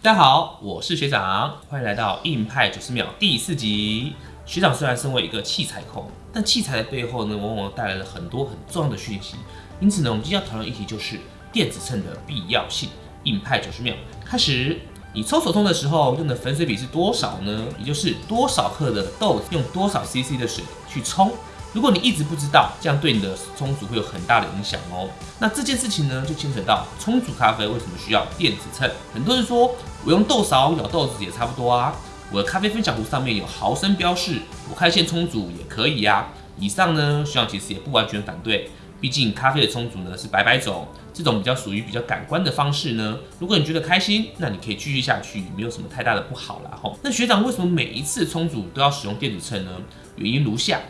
大家好，我是学长，欢迎来到硬派九十秒第四集。学长虽然身为一个器材控，但器材的背后呢，往往带来了很多很重要的讯息。因此呢，我们今天要讨论议题就是电子秤的必要性。硬派九十秒开始，你抽手冲的时候用的粉水比是多少呢？也就是多少克的豆子用多少 CC 的水去冲。如果你一直不知道，这样对你的冲煮会有很大的影响哦。那这件事情呢，就牵扯到冲煮咖啡为什么需要电子秤。很多人说我用豆勺舀豆子也差不多啊。我的咖啡分享壶上面有毫升标示，我开线冲煮也可以呀。以上呢，学长其实也不完全反对，毕竟咖啡的冲煮呢是白白走，这种比较属于比较感官的方式呢。如果你觉得开心，那你可以继续下去，没有什么太大的不好啦吼。那学长为什么每一次冲煮都要使用电子秤呢？原因如下：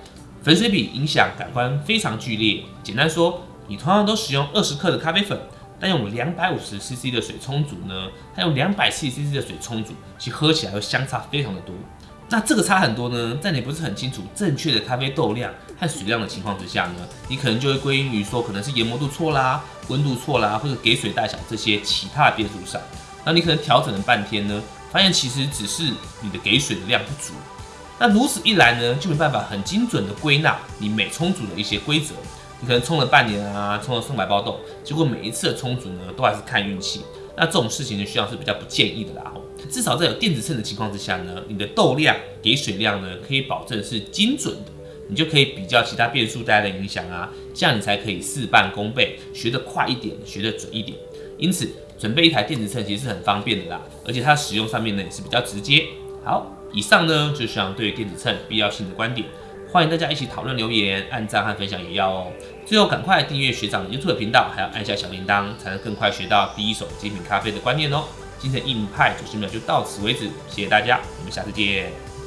粉水比影响感官非常剧烈。简单说，你同样都使用二十克的咖啡粉。但用两百五十 CC 的水冲煮呢，它用两百 CC 的水冲煮，其喝起来会相差非常的多。那这个差很多呢，在你不是很清楚正确的咖啡豆量和水量的情况之下呢，你可能就会归因于说可能是研磨度错啦、温度错啦，或者给水大小这些其他的变数上。那你可能调整了半天呢，发现其实只是你的给水的量不足。那如此一来呢，就没办法很精准的归纳你每充足的一些规则。你可能充了半年啊，充了上百包豆，结果每一次的冲煮呢，都还是看运气。那这种事情呢，需要是比较不建议的啦。至少在有电子秤的情况之下呢，你的豆量给水量呢，可以保证是精准的，你就可以比较其他变数带来的影响啊，这样你才可以事半功倍，学得快一点，学得准一点。因此，准备一台电子秤其实是很方便的啦，而且它使用上面呢也是比较直接。好，以上呢就是想对电子秤必要性的观点。欢迎大家一起讨论留言、按赞和分享也要哦。最后，赶快订阅学长 YouTube 频道，还要按下小铃铛，才能更快学到第一手精品咖啡的观念哦。今天的硬派九十秒就到此为止，谢谢大家，我们下次见。